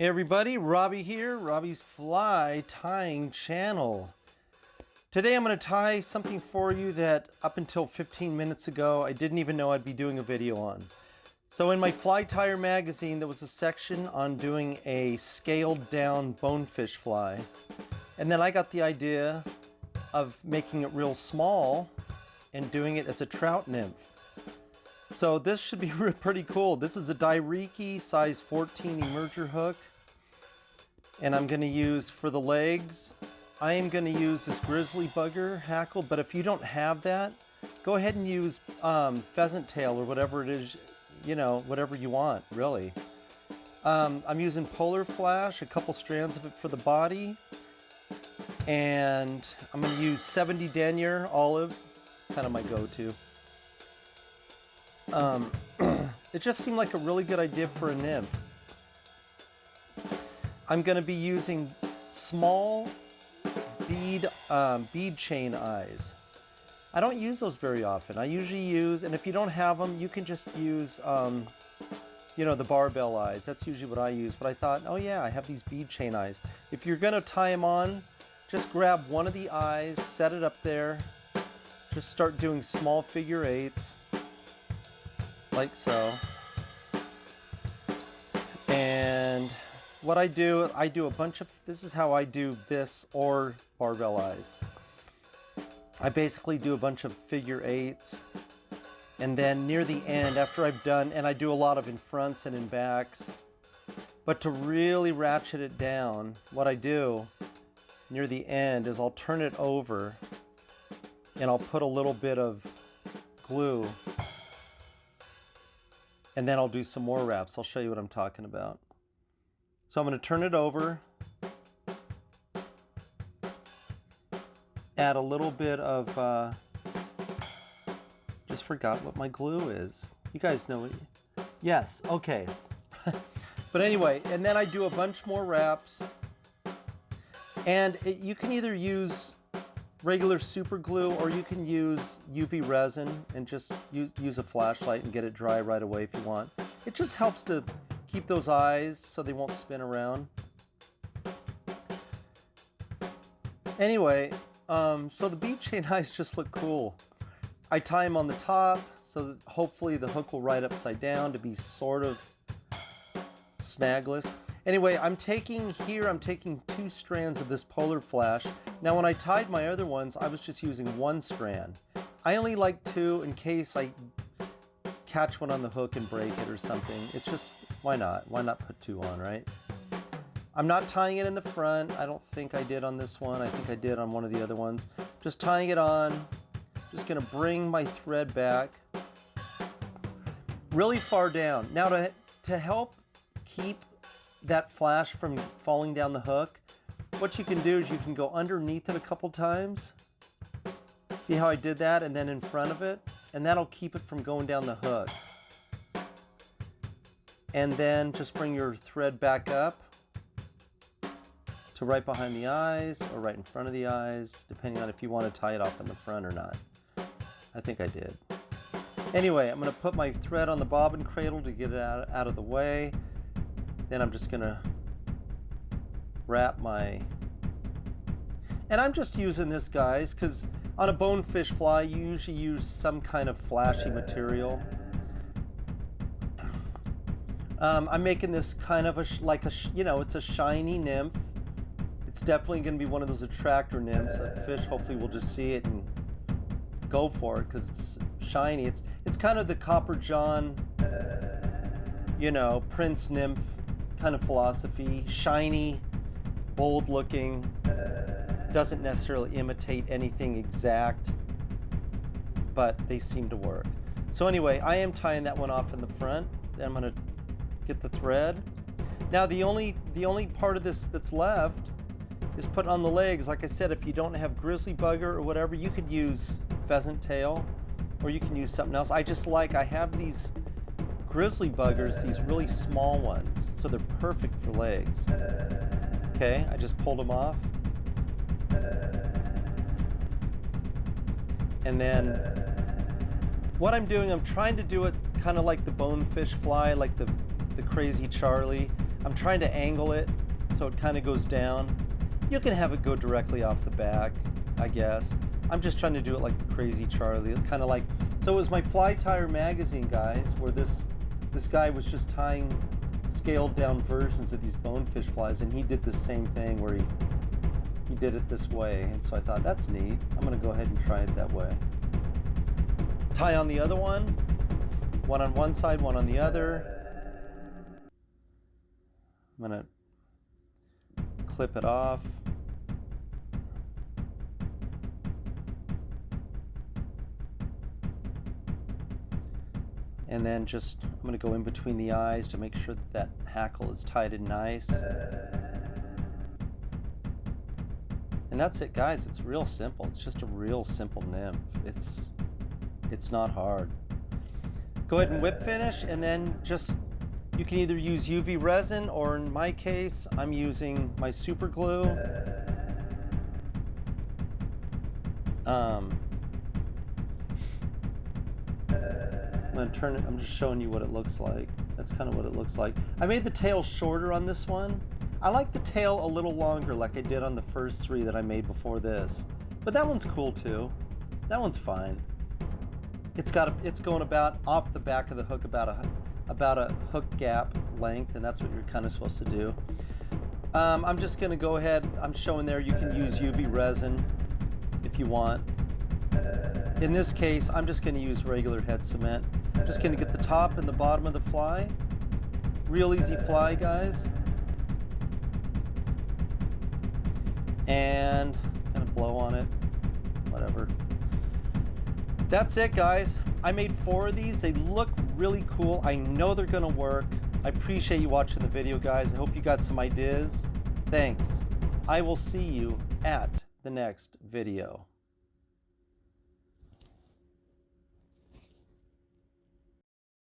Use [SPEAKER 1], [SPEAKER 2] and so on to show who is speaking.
[SPEAKER 1] Hey everybody, Robbie here, Robbie's Fly Tying Channel. Today I'm going to tie something for you that up until 15 minutes ago I didn't even know I'd be doing a video on. So in my Fly Tyer magazine there was a section on doing a scaled down bonefish fly. And then I got the idea of making it real small and doing it as a trout nymph. So this should be pretty cool. This is a Dairiki size 14 emerger hook. And I'm gonna use for the legs, I am gonna use this grizzly bugger hackle, but if you don't have that, go ahead and use um, pheasant tail or whatever it is, you know, whatever you want, really. Um, I'm using Polar Flash, a couple strands of it for the body. And I'm gonna use 70 denier olive, kind of my go-to. Um, it just seemed like a really good idea for a nymph. I'm going to be using small bead, um, bead chain eyes. I don't use those very often. I usually use, and if you don't have them, you can just use, um, you know, the barbell eyes. That's usually what I use. But I thought, oh yeah, I have these bead chain eyes. If you're going to tie them on, just grab one of the eyes, set it up there, just start doing small figure eights like so. What I do, I do a bunch of, this is how I do this or barbell eyes. I basically do a bunch of figure eights. And then near the end, after I've done, and I do a lot of in fronts and in backs, but to really ratchet it down, what I do near the end is I'll turn it over and I'll put a little bit of glue and then I'll do some more wraps. I'll show you what I'm talking about. So I'm going to turn it over, add a little bit of, uh, just forgot what my glue is. You guys know it. Yes, okay. but anyway, and then I do a bunch more wraps. And it, you can either use regular super glue or you can use UV resin and just use, use a flashlight and get it dry right away if you want. It just helps to keep those eyes so they won't spin around. Anyway, um, so the bead chain eyes just look cool. I tie them on the top so that hopefully the hook will ride upside down to be sort of snagless. Anyway, I'm taking here, I'm taking two strands of this polar flash. Now when I tied my other ones, I was just using one strand. I only like two in case I catch one on the hook and break it or something. It's just, why not? Why not put two on, right? I'm not tying it in the front. I don't think I did on this one. I think I did on one of the other ones. Just tying it on. Just gonna bring my thread back really far down. Now to, to help keep that flash from falling down the hook, what you can do is you can go underneath it a couple times. See how I did that? And then in front of it. And that'll keep it from going down the hook. And then just bring your thread back up to right behind the eyes or right in front of the eyes, depending on if you want to tie it off in the front or not. I think I did. Anyway, I'm going to put my thread on the bobbin cradle to get it out, out of the way. Then I'm just gonna wrap my, and I'm just using this guys because on a bonefish fly you usually use some kind of flashy material. Um, I'm making this kind of a, like a, you know, it's a shiny nymph. It's definitely going to be one of those attractor nymphs. A fish hopefully will just see it and go for it because it's shiny. It's it's kind of the Copper John, you know, Prince nymph kind of philosophy. Shiny, bold looking, doesn't necessarily imitate anything exact, but they seem to work. So anyway, I am tying that one off in the front. I'm gonna get the thread. Now the only, the only part of this that's left is put on the legs. Like I said, if you don't have grizzly bugger or whatever, you could use pheasant tail or you can use something else. I just like, I have these grizzly buggers, these really small ones, so they're perfect for legs. Okay, I just pulled them off. And then what I'm doing, I'm trying to do it kind of like the bonefish fly, like the, the crazy Charlie. I'm trying to angle it so it kind of goes down. You can have it go directly off the back, I guess. I'm just trying to do it like Crazy Charlie, kind of like. So it was my Fly Tyer magazine, guys, where this this guy was just tying scaled down versions of these bonefish flies, and he did the same thing where he he did it this way, and so I thought that's neat. I'm gonna go ahead and try it that way. Tie on the other one, one on one side, one on the other. I'm gonna clip it off. And then just, I'm gonna go in between the eyes to make sure that that hackle is tied in nice. And that's it, guys. It's real simple. It's just a real simple nymph. It's, it's not hard. Go ahead and whip finish, and then just, you can either use UV resin, or in my case, I'm using my super glue. Um, I'm gonna turn it, I'm just showing you what it looks like. That's kind of what it looks like. I made the tail shorter on this one. I like the tail a little longer like I did on the first three that I made before this. But that one's cool too. That one's fine. It's got a, it's going about off the back of the hook about a about a hook gap length and that's what you're kind of supposed to do. Um, I'm just gonna go ahead, I'm showing there you can use UV resin if you want. In this case, I'm just gonna use regular head cement. I'm just gonna get the top and the bottom of the fly. Real easy fly, guys. And kind of blow on it, whatever. That's it, guys. I made four of these. They look really cool. I know they're gonna work. I appreciate you watching the video, guys. I hope you got some ideas. Thanks. I will see you at the next video.